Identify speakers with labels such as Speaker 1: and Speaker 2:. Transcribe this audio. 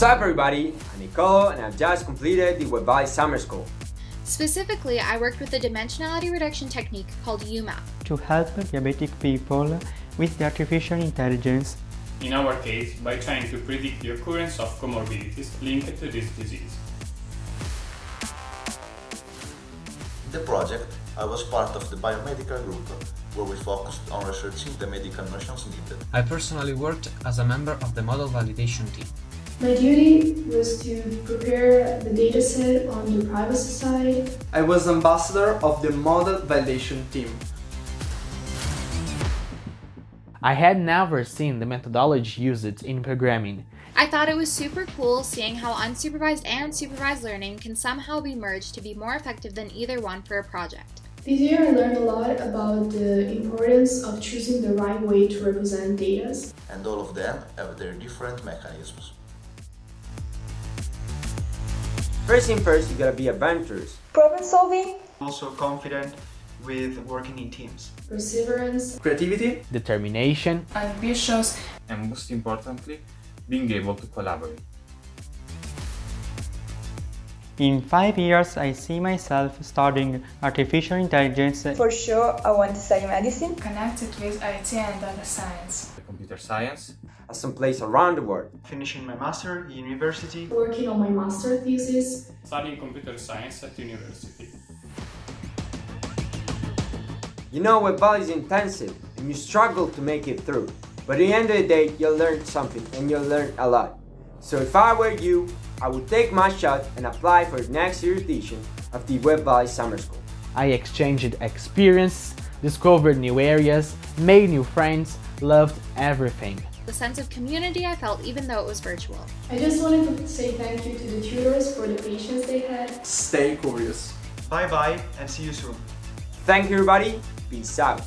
Speaker 1: What's up everybody, I'm Nicolo and I've just completed the Web Valley Summer School.
Speaker 2: Specifically, I worked with a dimensionality reduction technique called UMAP.
Speaker 3: To help diabetic people with the artificial intelligence.
Speaker 4: In our case, by trying to predict the occurrence of comorbidities linked to this disease.
Speaker 5: In the project, I was part of the biomedical group, where we focused on researching the medical notions needed.
Speaker 6: I personally worked as a member of the model validation team.
Speaker 7: My duty was to prepare the dataset on the privacy side.
Speaker 8: I was ambassador of the model validation team.
Speaker 9: I had never seen the methodology used in programming.
Speaker 2: I thought it was super cool seeing how unsupervised and supervised learning can somehow be merged to be more effective than either one for a project.
Speaker 7: This year I learned a lot about the importance of choosing the right way to represent data.
Speaker 5: And all of them have their different mechanisms.
Speaker 1: First thing first, you gotta be adventurous.
Speaker 10: Problem solving.
Speaker 8: Also confident with working in teams.
Speaker 7: Perseverance.
Speaker 8: Creativity.
Speaker 9: Determination.
Speaker 11: Ambitious.
Speaker 12: And most importantly, being able to collaborate.
Speaker 3: In five years, I see myself studying artificial intelligence.
Speaker 10: For sure, I want to study medicine.
Speaker 11: Connected with IT and data science.
Speaker 12: Computer science.
Speaker 1: At some place around the world.
Speaker 8: Finishing my master at university.
Speaker 7: Working on my master thesis.
Speaker 4: Studying computer science at university.
Speaker 1: You know Web Valley is intensive and you struggle to make it through. But at the end of the day, you'll learn something and you'll learn a lot. So if I were you, I would take my shot and apply for the next year's edition of the Web Valley Summer School.
Speaker 9: I exchanged experience, discovered new areas, made new friends, loved everything.
Speaker 2: The sense of community I felt even though it was virtual.
Speaker 7: I just wanted to say thank you to the tutors for the patience they had.
Speaker 8: Stay curious.
Speaker 13: Bye bye and see you soon.
Speaker 1: Thank you everybody, peace out.